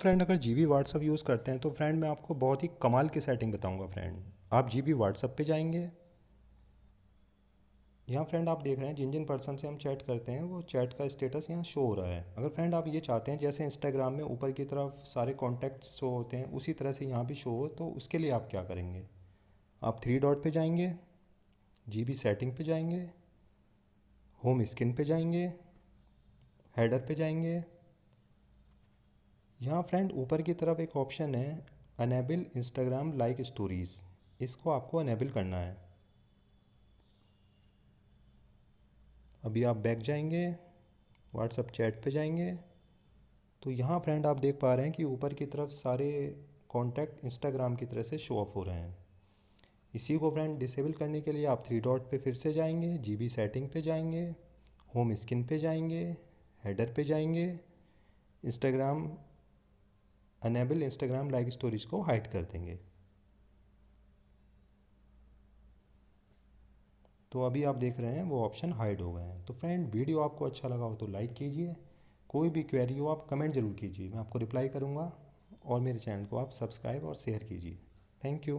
Friend अगर G B WhatsApp use करते हैं तो फ्रेंड मैं आपको बहुत ही कमाल की सेटिंग बताऊँगा फ्रेंड आप जी बी व्हाट्सअप पर जाएँगे। यहाँ फ्रेंड आप देख रहे हैं, जिन जिन पर्सन से हम चैट करते हैं, वो चैट का स्टेटस यहाँ शो हो रहा है। अगर फ्रेंड आप ये चाहते हैं, जैसे इंस्टाग्राम में ऊपर की तरफ़ सारे कॉन्टैक्ट शो होते हैं, उसी तरह से यहाँ भी शो हो तो उसके लिए आप क्या करेंगे? आप थ्री डॉट पे जाएँगे जी बी सेटिंग पे जाएँगे होम स्क्रीन पे जाएँगे हेडर पे जाएँगे यहाँ फ्रेंड, ऊपर की तरफ़ एक ऑप्शन है अनेबल इंस्टाग्राम लाइक स्टोरीज़ इसको आपको अनेबल करना है। अभी आप बैक जाएँगे व्हाट्सअप चैट पे जाएँगे। तो यहाँ फ्रेंड, आप देख पा रहे हैं कि ऊपर की तरफ़ सारे कॉन्टैक्ट इंस्टाग्राम की तरह से शो ऑफ़ हो रहे हैं। इसी को फ्रेंड डिसेबल करने के लिए आप थ्री डॉट पे फिर से जाएँगे जीबी सेटिंग पे जाएँगे होम स्क्रीन पे जाएँगे हेडर पे जाएँगे Instagram enable Instagram like stories को हाइड कर देंगे। तो अभी आप देख रहे हैं, वो ऑप्शन हाइड हो गए हैं। तो फ्रेंड वीडियो आपको अच्छा लगा हो तो लाइक कीजिए। कोई भी क्वेरी हो, आप कमेंट ज़रूर कीजिए। मैं आपको रिप्लाई करूँगा और मेरे चैनल को आप सब्सक्राइब और शेयर कीजिए। Thank you